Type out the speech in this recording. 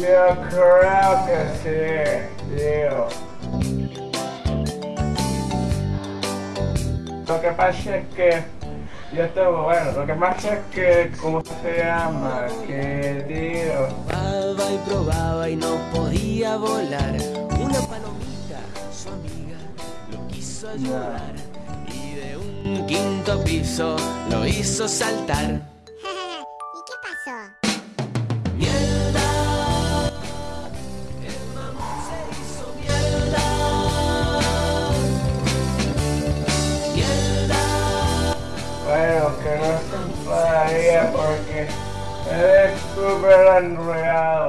Yo creo que sí, tío. Lo que pasa es que yo tengo, bueno, lo que pasa es que, ¿cómo se llama? Que, tío. Probaba y probaba y no podía volar. Una palomita, su amiga, lo quiso ayudar. Y de un quinto piso lo hizo saltar. ¿Y qué pasó? Bueno, que no se enfadaría porque eres súper enredado.